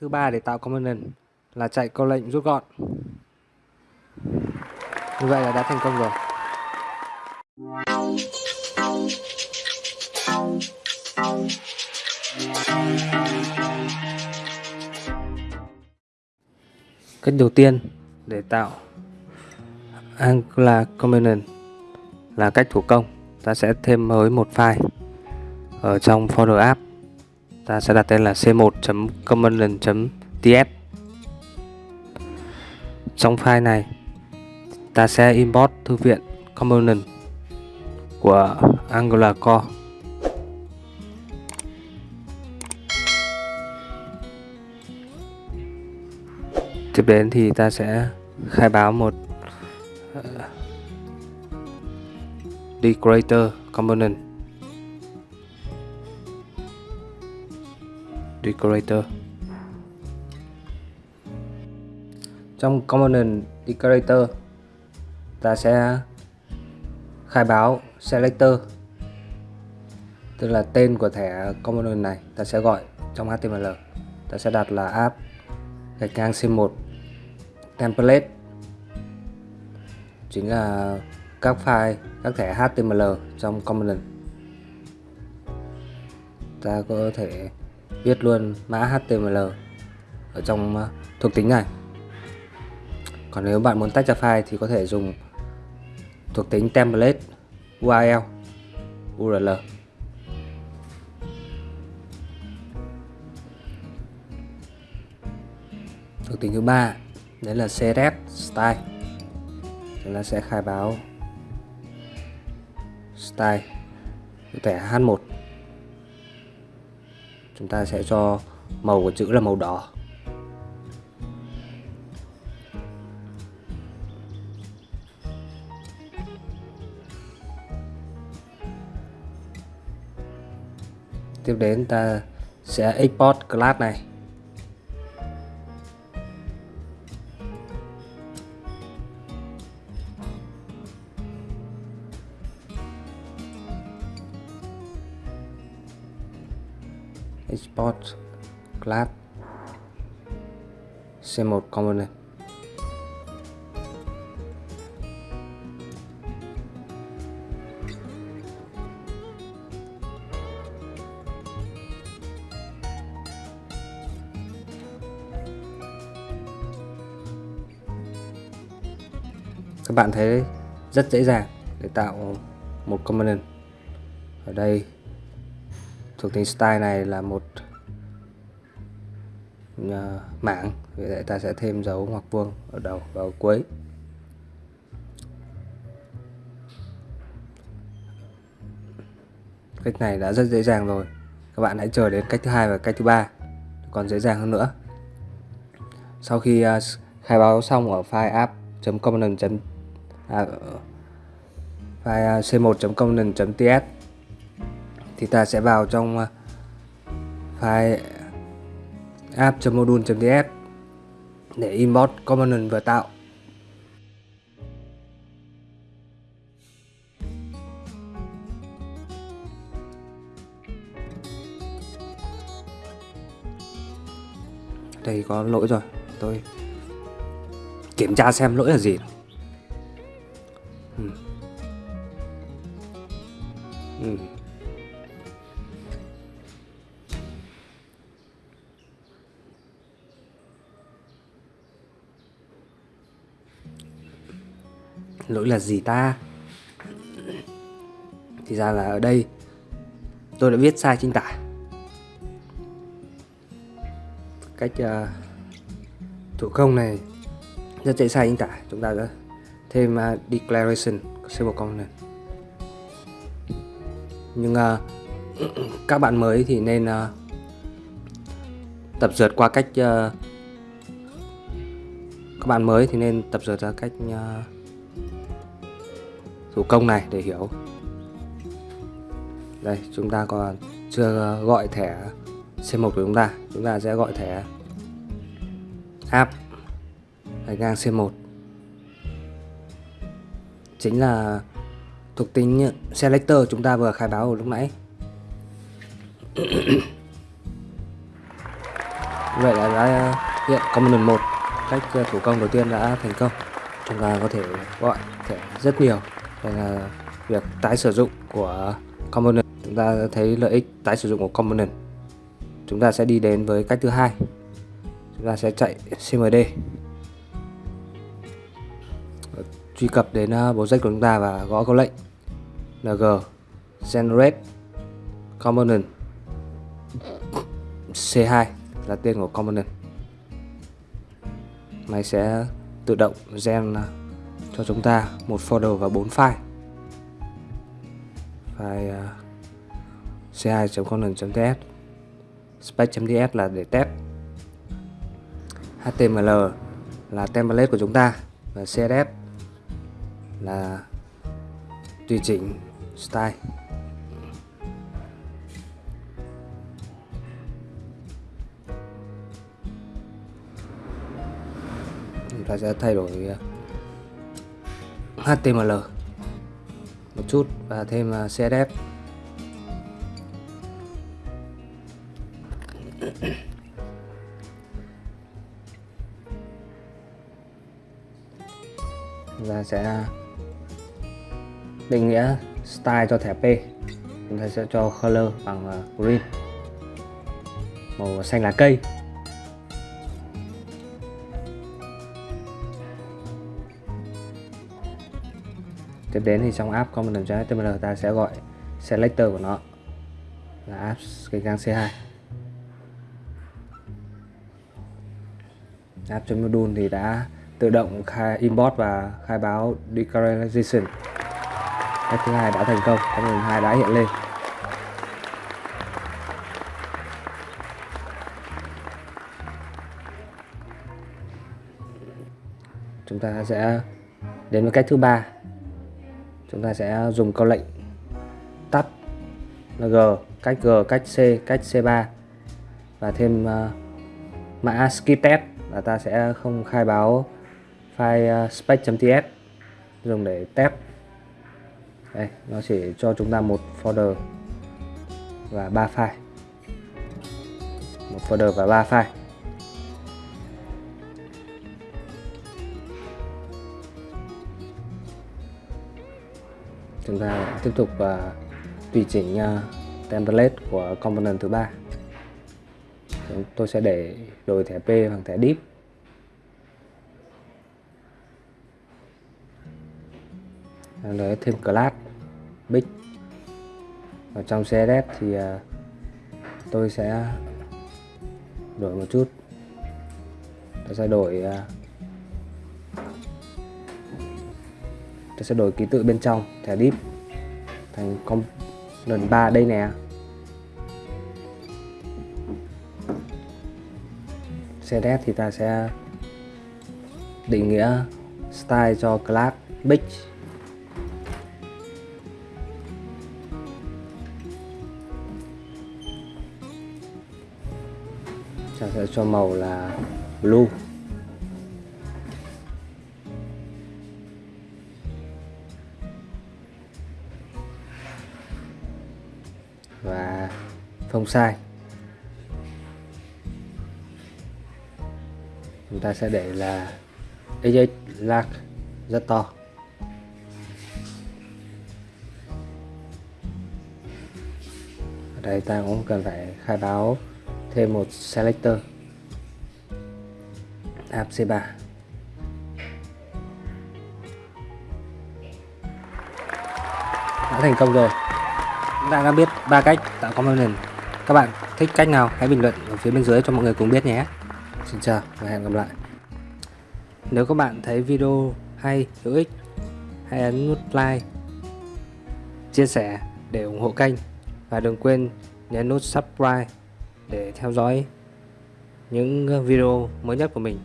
thứ ba để tạo component là chạy câu lệnh rút gọn. Như vậy là đã thành công rồi. Cách đầu tiên để tạo Angular component là cách thủ công. Ta sẽ thêm mới một file ở trong folder app ta sẽ đặt tên là c1.component.ts trong file này ta sẽ import thư viện component của Angular Core. Tiếp đến thì ta sẽ khai báo một uh, decorator component decorator. Trong component decorator, ta sẽ khai báo selector, tức là tên của thẻ component này, ta sẽ gọi trong HTML ta sẽ đặt là app gạch ngang c1 template, chính là các file, các thẻ HTML trong component. Ta có thể viết luôn mã HTML ở trong ờ, thuộc tính này. Còn nếu bạn muốn tách ra file thì có thể dùng thuộc tính template URL URL thuộc tính thứ ba, đấy là CSS style. Chúng ta sẽ khai báo style. Cụ thể H1 chúng ta sẽ cho màu của chữ là màu đỏ. Tiếp đến ta sẽ export class này. Export class c1 component các bạn thấy rất dễ dàng để tạo một component ở đây thuộc tính style này là một ờ, mảng. Vì vậy ta sẽ thêm dấu ngoặc vuông ở đầu và ở cuối. Cách này đã rất dễ dàng rồi. Các bạn hãy chờ đến cách thứ hai và cách thứ ba còn dễ dàng hơn nữa. Sau khi ờ, khai báo xong ở file app.component à, ờ, file c1.component.ts thì ta sẽ vào trong ờ, file app.module.ts để import component vừa tạo. Đây có lỗi rồi, tôi kiểm tra xem lỗi là gì. Lỗi là gì ta? Thì ra là ở đây tôi đã viết sai chính tả. Cách uh, thủ công này rất dễ sai chính tả. Chúng ta đã thêm uh, declaration symbol component nhưng uh, các bạn mới thì nên uh, tập dượt qua cách uh, các bạn mới thì nên tập dượt ra cách uh, thủ công này để hiểu. Đây, chúng ta còn chưa gọi thẻ C1 của chúng ta. Chúng ta sẽ gọi thẻ app gạch ngang C1 chính là thuộc tính selector chúng ta vừa khai báo ở lúc nãy. Vậy là đã hiện component 1 cách thủ công đầu tiên đã thành công. Chúng ta có thể gọi thẻ rất nhiều đây là việc tái sử dụng của component. Chúng ta thấy lợi ích tái sử dụng của component. Chúng ta sẽ đi đến với cách thứ hai. Chúng ta sẽ chạy cmd truy cập đến ờ, uh, project của chúng ta và gõ câu lệnh. Ng generate component. C2 là tên của component. Máy sẽ tự động gen ờ, cho chúng ta một folder và bốn file. File uh, c2.component.ts spec.ts là để test. html là template của chúng ta và css là tùy chỉnh style. Chúng ta sẽ thay đổi à, HTML một chút và thêm à, CSS chúng ta sẽ định nghĩa style cho thẻ P. Chúng ta sẽ cho color bằng à, green. Màu xanh lá cây. Tiếp đến thì trong app component.html ta sẽ gọi selector của nó là app cái gang C2 app.module thì đã tự động khai import và khai báo declaration. Cách thứ hai đã thành công component 2 đã hiện lên. Chúng ta sẽ đến với cách thứ ba chúng ta sẽ dùng câu lệnh tắt g cách g cách c cách c3 và thêm uh, mã skip test là ta sẽ không khai báo file uh, spec.ts dùng để test. Đây nó chỉ cho chúng ta một folder và ba file. Một folder và ba file. Chúng ta tiếp tục và tùy chỉnh à, template của component thứ ba. Tôi sẽ để đổi thẻ P bằng thẻ deep. Lấy thêm class big và trong CSS thì à, tôi sẽ đổi một chút. Tôi sẽ đổi à, tôi sẽ đổi ký tự bên trong, thẻ div thành component 3 đây nè. CSS thì ta sẽ định nghĩa style cho class big ta sẽ cho màu là blue. Phông sai. Chúng ta sẽ để là AJ lag rất to. Ở đây ta cũng cần phải khai báo thêm một selector. App C3 đã thành công rồi. Chúng ta đã biết ba cách tạo component các bạn thích cách nào, hãy bình luận ở phía bên dưới cho mọi người cùng biết nhé. Xin chào và hẹn gặp lại. Nếu các bạn thấy video hay, hữu ích, hãy ấn nút like, chia sẻ để ủng hộ kênh. Và đừng quên nhấn nút subscribe để theo dõi những video mới nhất của mình.